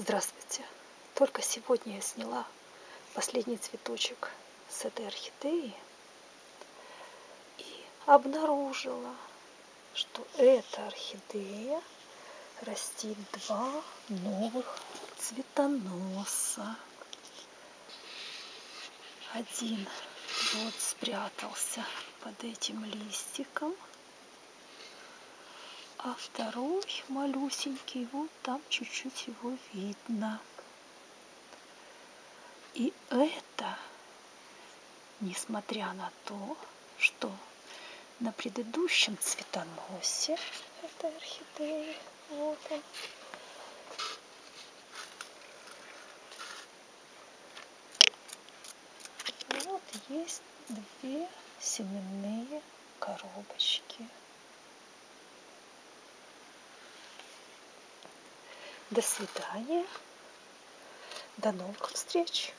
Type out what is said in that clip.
Здравствуйте! Только сегодня я сняла последний цветочек с этой орхидеи и обнаружила, что эта орхидея растит два новых цветоноса. Один вот спрятался под этим листиком, а второй малюсенький, вот там чуть-чуть его видно. И это, несмотря на то, что на предыдущем цветоносе этой орхидеи, вот он, вот есть две семенные коробочки. До свидания. До новых встреч.